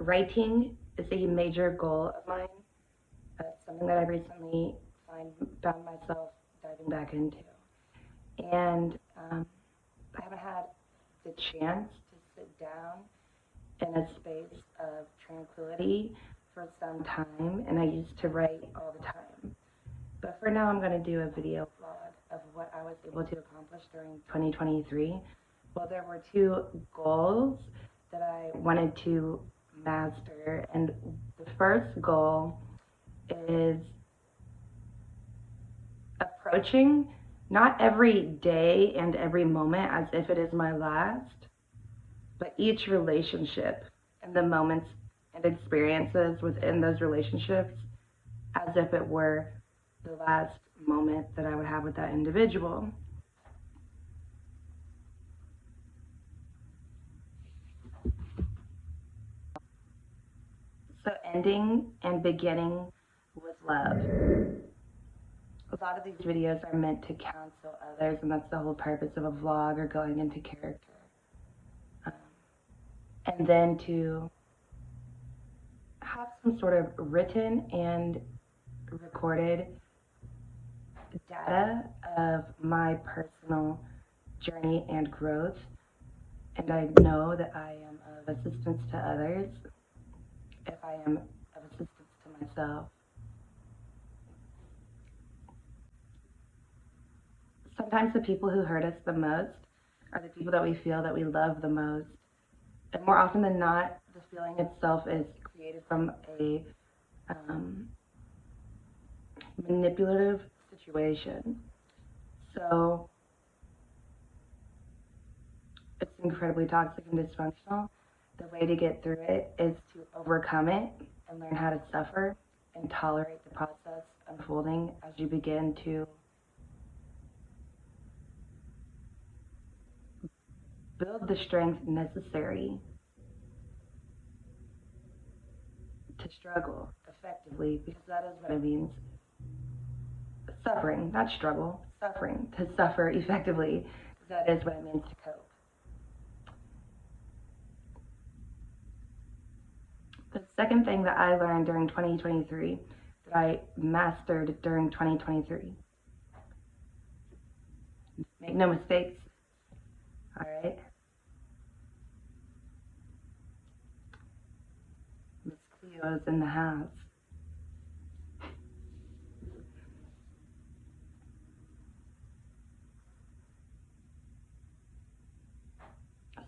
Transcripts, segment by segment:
writing is a major goal of mine. Uh, something that I recently find, found myself diving back into. And um, I haven't had the chance to sit down in a space of tranquility for some time, and I used to write all the time. But for now, I'm going to do a video vlog of what I was able to accomplish during 2023. Well, there were two goals that I wanted to master, and the first goal is approaching not every day and every moment as if it is my last, but each relationship and the moments and experiences within those relationships as if it were the last moment that I would have with that individual. So ending and beginning with love. A lot of these videos are meant to counsel others, and that's the whole purpose of a vlog or going into character. Um, and then to have some sort of written and recorded data of my personal journey and growth. And I know that I am of assistance to others if I am of assistance to myself. Sometimes the people who hurt us the most are the people that we feel that we love the most. And more often than not, the feeling itself is created from a um, manipulative situation. So it's incredibly toxic and dysfunctional. The way to get through it is to overcome it and learn how to suffer and tolerate the process unfolding as you begin to build the strength necessary to struggle effectively because that is what it means suffering, not struggle, suffering, to suffer effectively. That is what it means to cope. The second thing that I learned during 2023, that I mastered during 2023, make no mistakes, all right? Miss Cleo's in the house.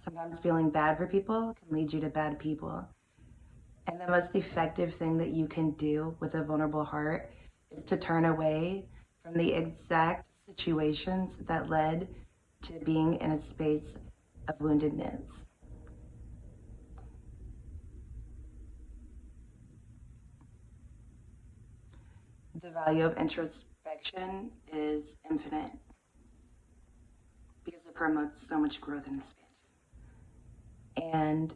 sometimes feeling bad for people can lead you to bad people. And the most effective thing that you can do with a vulnerable heart is to turn away from the exact situations that led to being in a space of woundedness. The value of introspection is infinite because it promotes so much growth in this space. And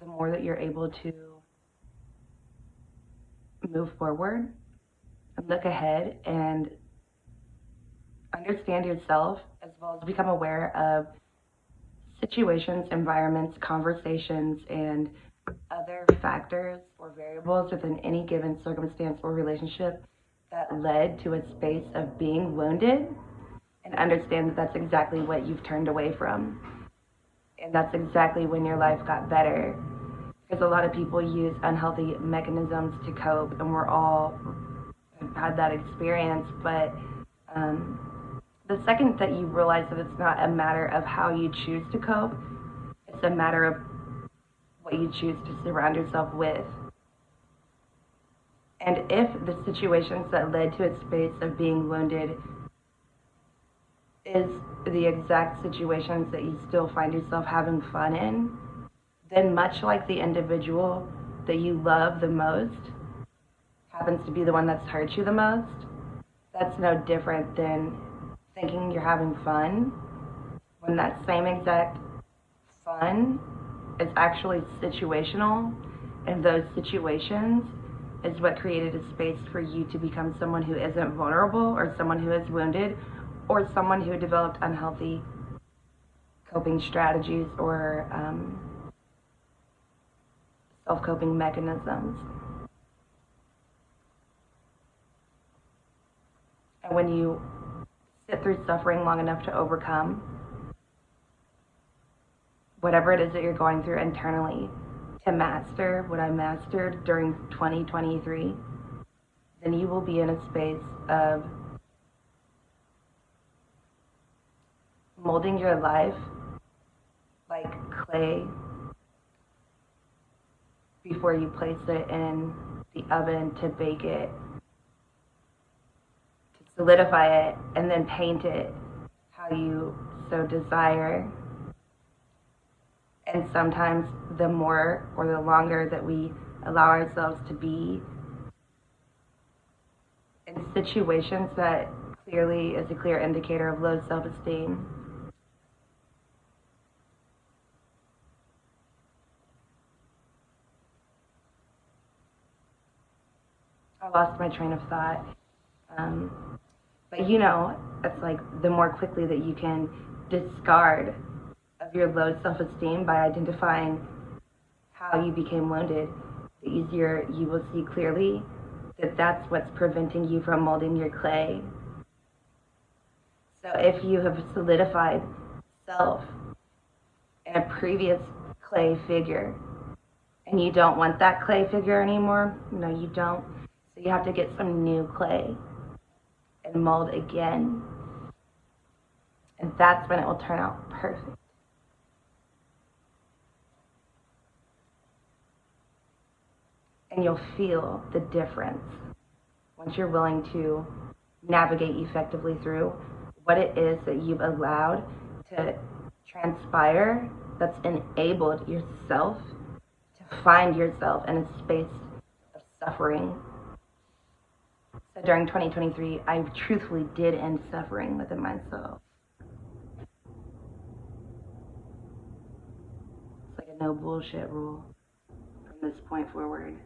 the more that you're able to move forward, and look ahead, and understand yourself, as well as become aware of situations, environments, conversations, and other factors or variables within any given circumstance or relationship that led to a space of being wounded, and understand that that's exactly what you've turned away from and that's exactly when your life got better. Because a lot of people use unhealthy mechanisms to cope, and we're all had that experience. But um, the second that you realize that it's not a matter of how you choose to cope, it's a matter of what you choose to surround yourself with. And if the situations that led to a space of being wounded is the exact situations that you still find yourself having fun in, then much like the individual that you love the most happens to be the one that's hurt you the most, that's no different than thinking you're having fun when that same exact fun is actually situational and those situations is what created a space for you to become someone who isn't vulnerable or someone who is wounded or someone who developed unhealthy coping strategies or um, self coping mechanisms. And when you sit through suffering long enough to overcome whatever it is that you're going through internally to master what I mastered during 2023, then you will be in a space of molding your life like clay before you place it in the oven to bake it, to solidify it, and then paint it how you so desire. And sometimes the more or the longer that we allow ourselves to be in situations that clearly is a clear indicator of low self esteem. I lost my train of thought. Um, but you know, it's like the more quickly that you can discard of your low self esteem by identifying how you became wounded, the easier you will see clearly that that's what's preventing you from molding your clay. So if you have solidified self in a previous clay figure and you don't want that clay figure anymore, no, you don't. You have to get some new clay and mold again. And that's when it will turn out perfect. And you'll feel the difference once you're willing to navigate effectively through what it is that you've allowed to transpire that's enabled yourself to find yourself in a space of suffering. During 2023, I truthfully did end suffering within myself. It's like a no bullshit rule from this point forward.